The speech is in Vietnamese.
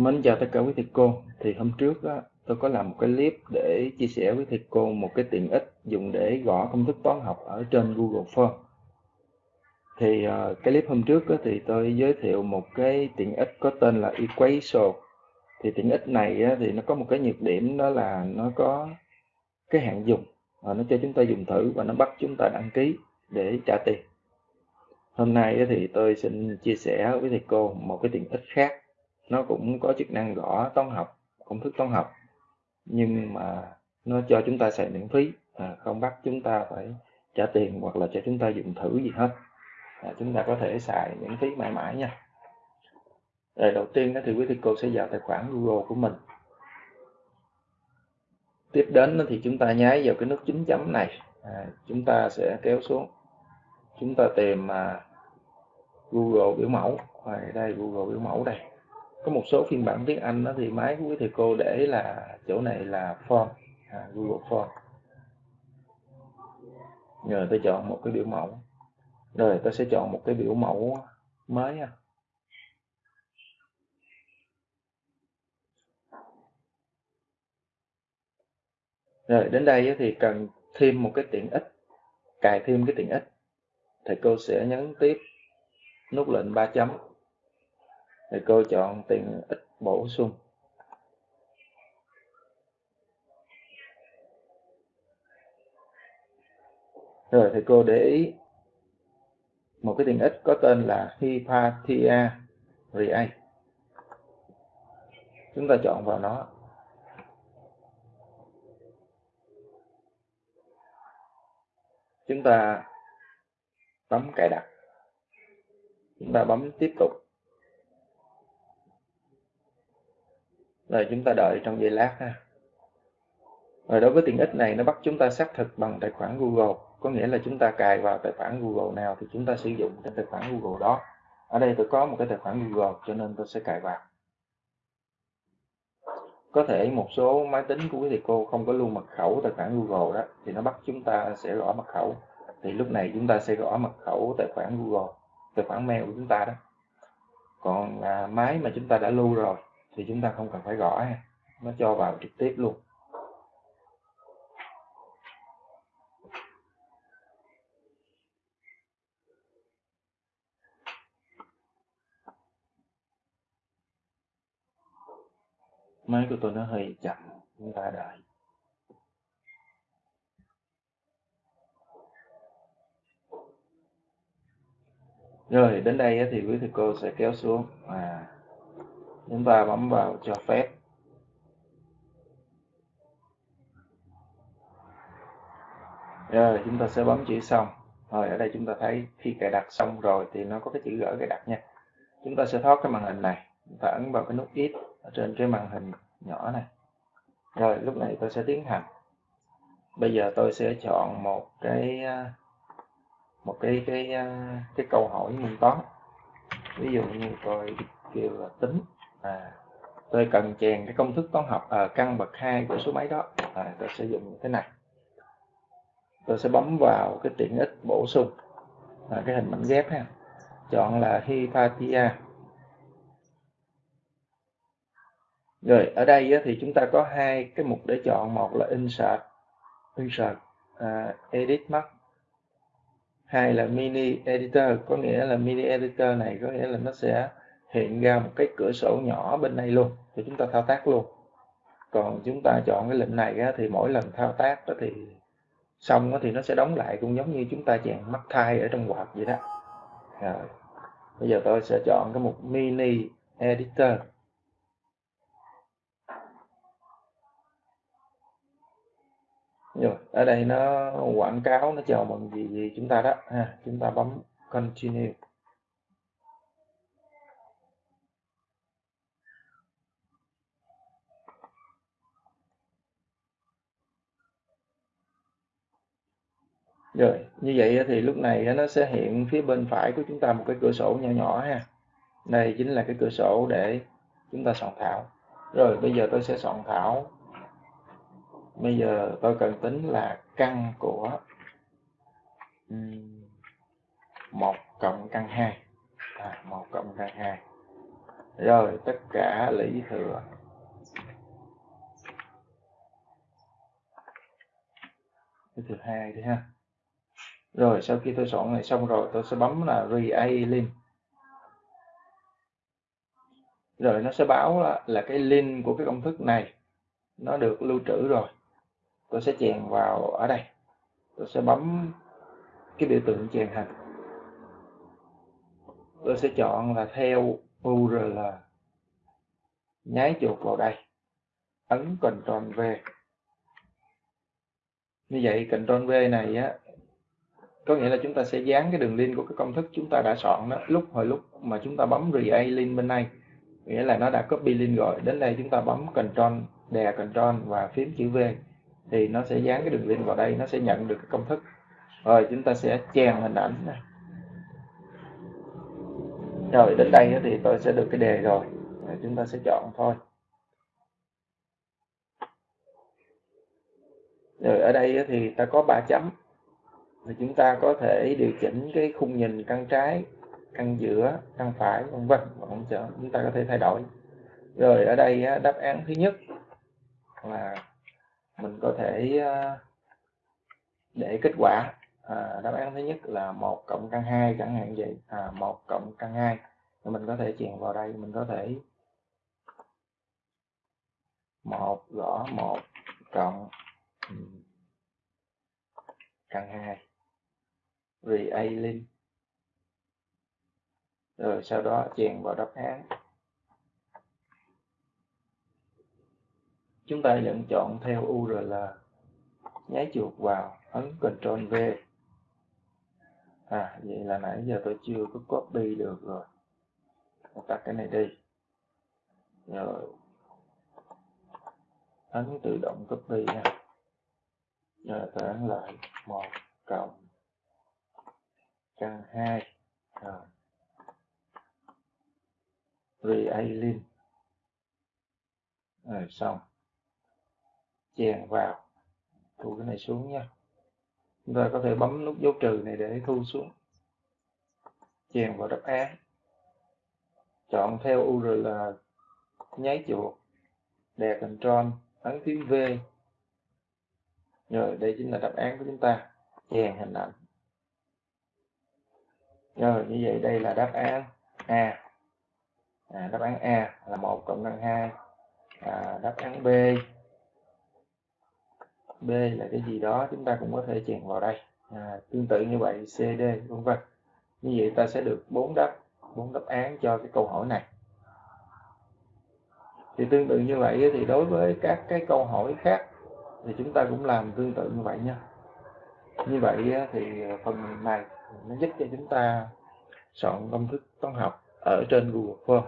Mến chào tất cả quý thầy cô. Thì hôm trước á, tôi có làm một cái clip để chia sẻ với thầy cô một cái tiện ích dùng để gõ công thức toán học ở trên Google Form. Thì uh, cái clip hôm trước á, thì tôi giới thiệu một cái tiện ích có tên là Equation. Thì tiện ích này á, thì nó có một cái nhược điểm đó là nó có cái hạn dùng. Và nó cho chúng ta dùng thử và nó bắt chúng ta đăng ký để trả tiền. Hôm nay thì tôi xin chia sẻ với thầy cô một cái tiện ích khác nó cũng có chức năng gõ toán học công thức toán học. Nhưng mà nó cho chúng ta xài miễn phí à, không bắt chúng ta phải trả tiền hoặc là cho chúng ta dùng thử gì hết. À, chúng ta có thể xài miễn phí mãi mãi nha. Rồi đầu tiên thì quý thầy cô sẽ vào tài khoản Google của mình. Tiếp đến thì chúng ta nháy vào cái nút chính chấm này. À, chúng ta sẽ kéo xuống. Chúng ta tìm mà Google biểu mẫu. À, đây Google biểu mẫu đây có một số phiên bản tiếng Anh đó thì máy của quý thầy cô để là chỗ này là form à, Google Form rồi tôi chọn một cái biểu mẫu. Rồi tôi sẽ chọn một cái biểu mẫu mới nha. Rồi đến đây thì cần thêm một cái tiện ích cài thêm cái tiện ích. Thầy cô sẽ nhấn tiếp nút lệnh ba chấm thì cô chọn tiền ít bổ sung. Rồi thì cô để ý một cái tiền ít có tên là Hypatia Ria chúng ta chọn vào nó. Chúng ta bấm cài đặt. Chúng ta bấm tiếp tục. Rồi chúng ta đợi trong giây lát ha. Rồi đối với tiện ích này nó bắt chúng ta xác thực bằng tài khoản Google. Có nghĩa là chúng ta cài vào tài khoản Google nào thì chúng ta sử dụng cái tài khoản Google đó. Ở đây tôi có một cái tài khoản Google cho nên tôi sẽ cài vào. Có thể một số máy tính của quý thầy cô không có lưu mật khẩu tài khoản Google đó thì nó bắt chúng ta sẽ gõ mật khẩu. Thì lúc này chúng ta sẽ gõ mật khẩu tài khoản Google tài khoản mail của chúng ta đó. Còn à, máy mà chúng ta đã lưu rồi thì chúng ta không cần phải gõ ha. Nó cho vào trực tiếp luôn. Máy của tôi nó hơi chậm, chúng ta đợi. Rồi, đến đây thì quý thầy cô sẽ kéo xuống à chúng ta bấm vào cho phép. Rồi, chúng ta sẽ bấm chữ xong. Rồi, ở đây chúng ta thấy khi cài đặt xong rồi thì nó có cái chữ gỡ cài đặt nha. Chúng ta sẽ thoát cái màn hình này. Chúng ta ấn vào cái nút ít ở trên cái màn hình nhỏ này. Rồi, lúc này tôi sẽ tiến hành. Bây giờ tôi sẽ chọn một cái à, một cái cái à, cái câu hỏi môn toán. Ví dụ như tôi kêu là tính à, tôi cần chèn cái công thức toán học ở à, căn bậc 2 của số máy đó. À, tôi sẽ dùng thế này. Tôi sẽ bấm vào cái tiện ích bổ sung à, cái hình mảnh ghép ha. Chọn là Hypatia. Rồi ở đây thì chúng ta có hai cái mục để chọn. Một là insert insert uh, edit mark hai là mini editor có nghĩa là mini editor này có nghĩa là nó sẽ hiện ra một cái cửa sổ nhỏ bên đây luôn thì chúng ta thao tác luôn. Còn chúng ta chọn cái lệnh này á, thì mỗi lần thao tác đó thì xong đó thì nó sẽ đóng lại cũng giống như chúng ta chèn mắt thai ở trong quạt vậy đó. Rồi bây giờ tôi sẽ chọn cái mục mini editor. Rồi ở đây nó quảng cáo nó chào mừng gì gì chúng ta đó ha chúng ta bấm continue. Rồi, như vậy thì lúc này nó sẽ hiện phía bên phải của chúng ta một cái cửa sổ nhỏ nhỏ ha. Đây chính là cái cửa sổ để chúng ta soạn thảo. Rồi, bây giờ tôi sẽ soạn thảo. Bây giờ tôi cần tính là căn của 1 cộng căn 2. À, 1 cộng căn 2. rồi tất cả lý thừa cái thứ hai đi ha rồi sau khi tôi soạn này xong rồi tôi sẽ bấm là re link. Rồi nó sẽ báo là, là cái link của cái công thức này nó được lưu trữ rồi. Tôi sẽ chèn vào ở đây. Tôi sẽ bấm cái biểu tượng chèn hành tôi sẽ chọn là theo URL nháy chuột vào đây. Ấn Ctrl V. Như vậy Ctrl V này á có nghĩa là chúng ta sẽ dán cái đường link của cái công thức chúng ta đã soạn đó, lúc hồi lúc mà chúng ta bấm re link bên này nghĩa là nó đã copy link rồi, đến đây chúng ta bấm control, đè control và phím chữ V thì nó sẽ dán cái đường link vào đây, nó sẽ nhận được cái công thức. Rồi chúng ta sẽ chèn hình ảnh này. Rồi đến đây thì tôi sẽ được cái đề rồi rồi chúng ta sẽ chọn thôi. Rồi ở đây thì ta có ba chấm thì chúng ta có thể điều chỉnh cái khung nhìn căn trái căn giữa căn phải vân vân. Chúng ta có thể thay đổi. Rồi ở đây đáp án thứ nhất là mình có thể ờ, để kết quả. À, đáp án thứ nhất là một cộng căn 2 chẳng hạn vậy. À, 1 cộng căn 2 thì mình có thể chèn vào đây mình có thể một gõ một cộng ừ, căn 2 re link rồi, sau đó chèn vào đáp án. Chúng ta vẫn chọn theo URL nháy chuột vào, ấn Ctrl V. À vậy là nãy giờ tôi chưa có copy được rồi. Tôi tắt cái này đi. Rồi. Ấn tự động copy nha rồi, tôi ấn lại. Một, cộng căn hai. À. Rồi re rồi, xong. Chèn vào. Thu cái này xuống nha. Chúng ta có thể bấm nút dấu trừ này để thu xuống. Chèn vào đáp án. Chọn theo URL nháy chuột. Đè Ctrl ấn phím V. Rồi, đây chính là đáp án của chúng ta. Chèn hình ảnh rồi như vậy đây là đáp án A. À, đáp án A là 1 cộng năng 2 à, đáp án B. B là cái gì đó chúng ta cũng có thể chèn vào đây. À, tương tự như vậy CD vân vân. Như vậy ta sẽ được bốn đáp bốn đáp án cho cái câu hỏi này. Thì tương tự như vậy thì đối với các cái câu hỏi khác thì chúng ta cũng làm tương tự như vậy nha như vậy thì ờ, phần này nó giúp cho chúng ta soạn công thức toán học ở trên Google Form.